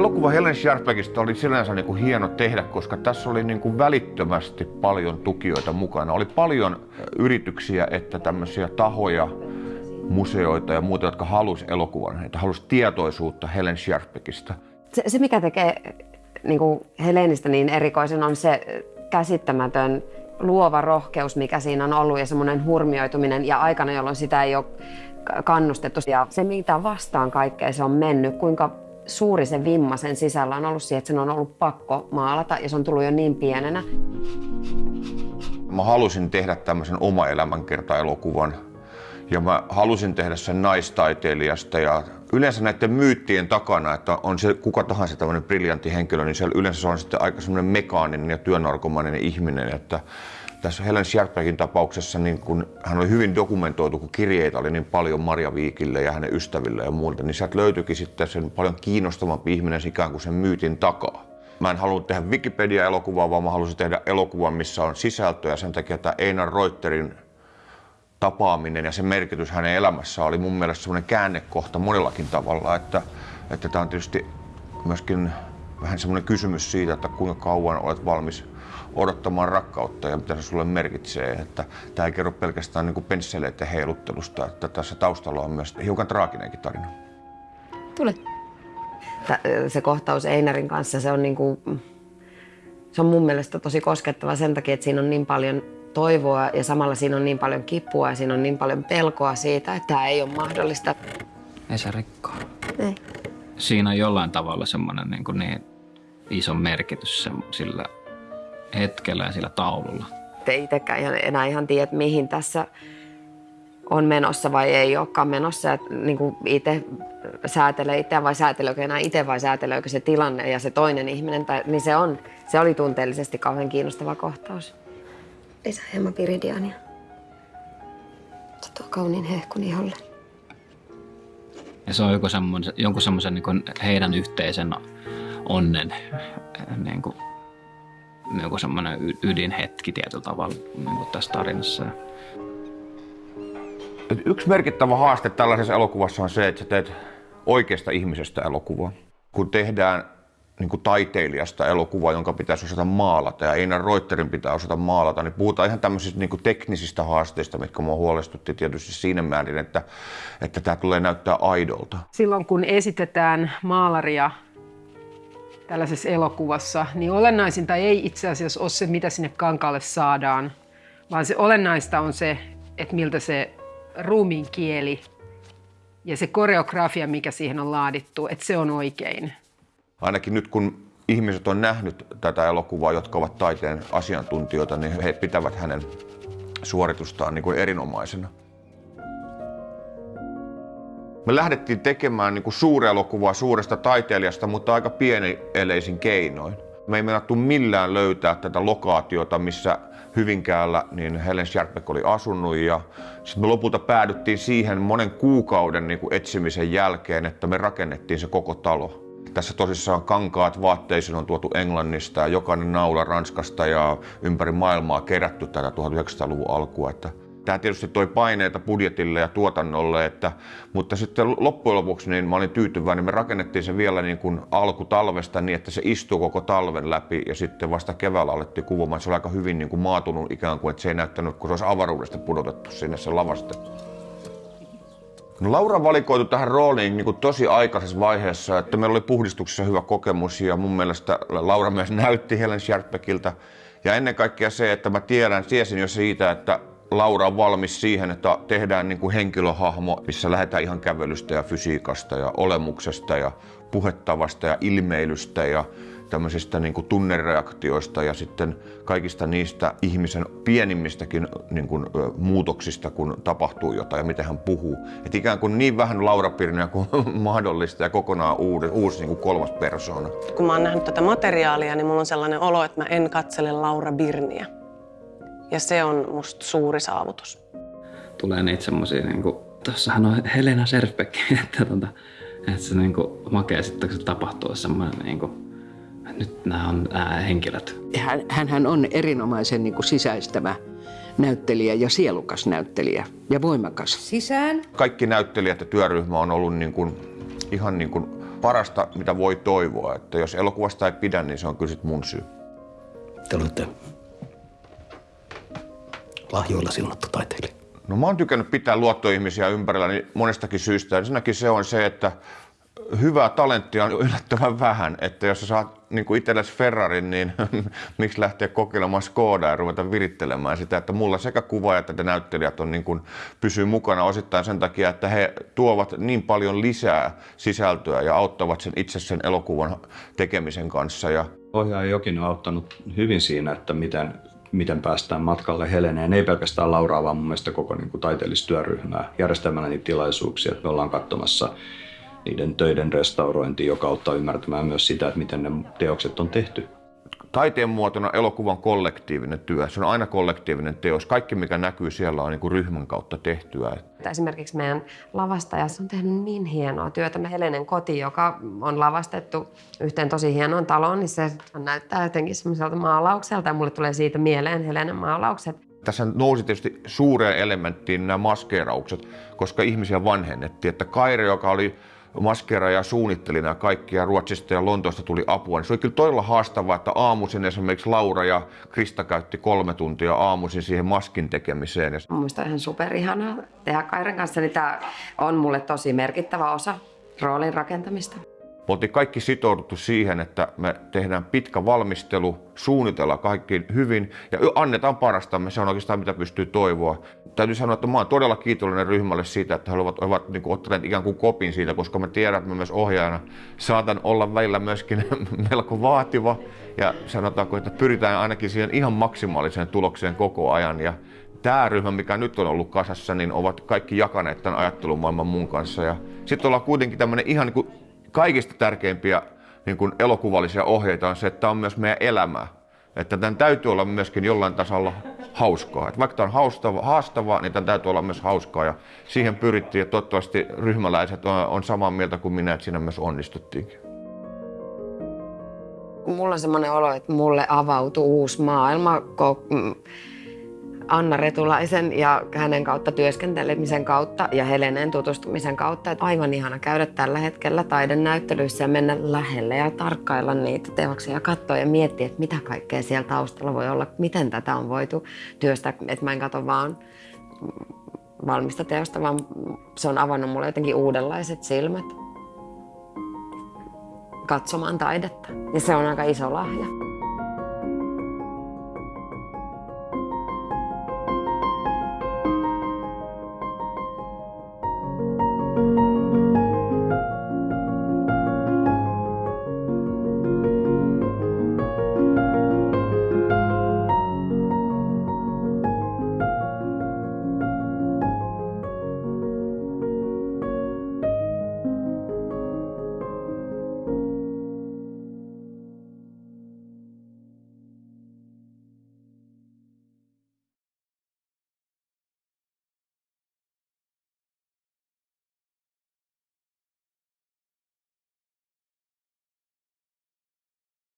elokuva Helen Sharpekista oli sinänsä niin kuin hieno tehdä, koska tässä oli niin kuin välittömästi paljon tukijoita mukana. Oli paljon yrityksiä, että tämmöisiä tahoja, museoita ja muuta, jotka halusi elokuvan, että halusi tietoisuutta Helen Sharpekista. Se, se mikä tekee niin kuin Helenistä niin erikoisen, on se käsittämätön luova rohkeus, mikä siinä on ollut ja semmoinen hurmioituminen ja aikana, jolloin sitä ei ole kannustettu. Ja se, mitä vastaan kaikkea se on mennyt, kuinka suuri se vimma sen sisällä on ollut siihen, että sen on ollut pakko maalata ja se on tullut jo niin pienenä. Mä halusin tehdä tämmöisen oma elämänkerta-elokuvan ja mä halusin tehdä sen naistaiteilijasta ja yleensä näiden myyttien takana, että on se kuka tahansa tämmöinen briljantti henkilö, niin siellä yleensä se on sitten aika semmoinen mekaaninen ja työnarkomainen ihminen, että tässä Helen Scherbergin tapauksessa niin kun hän oli hyvin dokumentoitu, kun kirjeitä oli niin paljon Maria Viikille ja hänen ystäville ja muilta, niin sieltä löytyikin sitten sen paljon kiinnostavampi ihminen ikään kuin sen myytin takaa. Mä en halunnut tehdä Wikipedia-elokuvaa, vaan mä halusin tehdä elokuvan, missä on sisältöä. Sen takia että Einar Reuterin tapaaminen ja se merkitys hänen elämässään oli mun mielestä semmoinen käännekohta monellakin tavalla, että, että tämä on tietysti myöskin vähän semmoinen kysymys siitä, että kuinka kauan olet valmis odottamaan rakkautta ja mitä se sulle merkitsee. Että tämä ei kerro pelkästään niin pensseleiden heiluttelusta, että tässä taustalla on myös hiukan traaginenkin tarina. Tule. Se kohtaus Einarin kanssa, se on, niin kuin, se on mun mielestä tosi koskettava sen takia, että siinä on niin paljon toivoa ja samalla siinä on niin paljon kipua ja siinä on niin paljon pelkoa siitä, että tämä ei ole mahdollista. Ei se rikkoa. Ei. Siinä on jollain tavalla semmoinen niin, niin iso merkitys sillä hetkellä ja sillä taululla. Te itsekään ihan, enää ihan tiedä, mihin tässä on menossa vai ei olekaan menossa. Ja niin kuin itse säätelee itseään vai sääteleekö enää itse vai sääteleekö se tilanne ja se toinen ihminen. Tai, niin se, on, se oli tunteellisesti kauhean kiinnostava kohtaus. Lisää hieman piridiania. Se tuo kauniin hehkun iholle. Ja se on joku semmoinen, jonkun semmoisen niin heidän yhteisen onnen niin kuin, joku semmoinen ydinhetki tietyllä tavalla niin kuin tässä tarinassa. Yksi merkittävä haaste tällaisessa elokuvassa on se, että sä teet oikeasta ihmisestä elokuvaa. Kun tehdään niin kuin taiteilijasta elokuva, jonka pitäisi osata maalata ja Einar Reuterin pitää osata maalata, niin puhutaan ihan tämmöisistä niin kuin teknisistä haasteista, mitkä mua huolestutti tietysti siinä määrin, että, että tämä tulee näyttää aidolta. Silloin kun esitetään maalaria tällaisessa elokuvassa, niin olennaisinta ei itse asiassa ole se, mitä sinne kankaalle saadaan, vaan se olennaista on se, että miltä se ruumiin kieli ja se koreografia, mikä siihen on laadittu, että se on oikein ainakin nyt kun ihmiset on nähnyt tätä elokuvaa, jotka ovat taiteen asiantuntijoita, niin he pitävät hänen suoritustaan niin kuin erinomaisena. Me lähdettiin tekemään niin kuin elokuvaa suuresta taiteilijasta, mutta aika pieni eleisin keinoin. Me ei meinattu millään löytää tätä lokaatiota, missä Hyvinkäällä niin Helen Scherbeck oli asunut ja sitten me lopulta päädyttiin siihen monen kuukauden niin kuin etsimisen jälkeen, että me rakennettiin se koko talo. Tässä tosissaan kankaat vaatteisiin on tuotu Englannista ja jokainen naula Ranskasta ja ympäri maailmaa kerätty tätä 1900-luvun alkua. Että tämä tietysti toi paineita budjetille ja tuotannolle, että, mutta sitten loppujen lopuksi niin mä olin tyytyväinen. Me rakennettiin se vielä niin kuin alkutalvesta niin, että se istuu koko talven läpi ja sitten vasta keväällä alettiin kuvaamaan. Se oli aika hyvin niin kuin maatunut ikään kuin, että se ei näyttänyt, kun se olisi avaruudesta pudotettu sinne se lavastettu. No Laura valikoitu tähän rooliin niin kuin tosi aikaisessa vaiheessa, että meillä oli puhdistuksessa hyvä kokemus ja mun mielestä Laura myös näytti Helen Scherbeckiltä. Ja ennen kaikkea se, että mä tiedän, tiesin jo siitä, että Laura on valmis siihen, että tehdään niin kuin henkilöhahmo, missä lähdetään ihan kävelystä ja fysiikasta ja olemuksesta ja puhettavasta ja ilmeilystä ja tämmöisistä niin kuin tunnereaktioista ja sitten kaikista niistä ihmisen pienimmistäkin niin kuin, muutoksista, kun tapahtuu jotain ja miten hän puhuu. Et ikään kuin niin vähän Laura Pirniä kuin mahdollista ja kokonaan uusi, uusi niin kuin kolmas persoona. Kun mä oon nähnyt tätä materiaalia, niin mulla on sellainen olo, että mä en katsele Laura Birniä. Ja se on musta suuri saavutus. Tulee niitä semmosia, niin kuin, tossahan on Helena Serfbeck, että, tota, että se niin kuin, makea sitten, kun se tapahtuu semmoinen niin kuin, nyt nämä on nämä henkilöt. Hän, hän on erinomaisen niin kuin sisäistävä näyttelijä ja sielukas näyttelijä ja voimakas. Sisään. Kaikki näyttelijät ja työryhmä on ollut niin kuin, ihan niin kuin parasta, mitä voi toivoa. Että jos elokuvasta ei pidä, niin se on kyllä sit mun syy. Te olette lahjoilla siunattu taiteilija. No mä oon tykännyt pitää luottoihmisiä ympärillä niin monestakin syystä. Ensinnäkin se on se, että hyvää talenttia on yllättävän vähän. Että jos sä saat niin kuin itsellesi Ferrarin, niin miksi lähteä kokeilemaan Skodaa ja ruveta virittelemään sitä, että mulla sekä kuvaajat että näyttelijät on niin kuin, pysyy mukana osittain sen takia, että he tuovat niin paljon lisää sisältöä ja auttavat sen itse sen elokuvan tekemisen kanssa. Ja Ohjaaja Jokinen on auttanut hyvin siinä, että miten, miten päästään matkalle Heleneen. Ei pelkästään Lauraa, vaan mun mielestä koko niin kuin, taiteellistyöryhmää järjestämällä niitä tilaisuuksia. Me ollaan katsomassa niiden töiden restaurointia, joka auttaa ymmärtämään myös sitä, että miten ne teokset on tehty. Taiteen muotona elokuvan kollektiivinen työ. Se on aina kollektiivinen teos. Kaikki, mikä näkyy siellä, on niin kuin ryhmän kautta tehtyä. Esimerkiksi meidän lavastajas on tehnyt niin hienoa työtä. Me Helenen koti, joka on lavastettu yhteen tosi hienoon taloon, niin se näyttää jotenkin semmoiselta maalaukselta ja mulle tulee siitä mieleen Helenen maalaukset. Tässä nousi tietysti suureen elementtiin nämä maskeeraukset, koska ihmisiä vanhennettiin. Että Kaire, joka oli maskeera ja suunnitteli nämä kaikki ja Ruotsista ja Lontoosta tuli apua, niin se oli kyllä todella haastavaa, että aamuisin esimerkiksi Laura ja Krista käytti kolme tuntia aamuisin siihen maskin tekemiseen. Ja Muista ihan superihanaa tehdä Kairen kanssa, niin tämä on mulle tosi merkittävä osa roolin rakentamista. Me oltiin kaikki sitouduttu siihen, että me tehdään pitkä valmistelu, suunnitellaan kaikki hyvin ja annetaan parastamme. Se on oikeastaan mitä pystyy toivoa. Täytyy sanoa, että mä oon todella kiitollinen ryhmälle siitä, että he ovat, ovat niin kuin, ottaneet ikään kuin kopin siitä, koska mä tiedän, että mä myös ohjaajana saatan olla välillä myöskin melko vaativa. Ja sanotaanko, että pyritään ainakin siihen ihan maksimaaliseen tulokseen koko ajan. Ja tämä ryhmä, mikä nyt on ollut kasassa, niin ovat kaikki jakaneet tämän ajattelumaailman mun kanssa. Ja sitten ollaan kuitenkin tämmöinen ihan niin kuin kaikista tärkeimpiä niin kuin elokuvallisia ohjeita on se, että tämä on myös meidän elämää. Että tämän täytyy olla myöskin jollain tasolla hauskaa. Että vaikka tämä on haastava, haastavaa, niin tämän täytyy olla myös hauskaa. Ja siihen pyrittiin, ja toivottavasti ryhmäläiset on, on samaa mieltä kuin minä, että siinä myös onnistuttiinkin. Mulla on semmoinen olo, että mulle avautui uusi maailma Anna Retulaisen ja hänen kautta työskentelemisen kautta ja Heleneen tutustumisen kautta. Että aivan ihana käydä tällä hetkellä taidenäyttelyissä ja mennä lähelle ja tarkkailla niitä teoksia ja katsoa ja miettiä, että mitä kaikkea siellä taustalla voi olla, miten tätä on voitu työstää. Että mä en katso vaan valmista teosta, vaan se on avannut mulle jotenkin uudenlaiset silmät katsomaan taidetta. Ja se on aika iso lahja.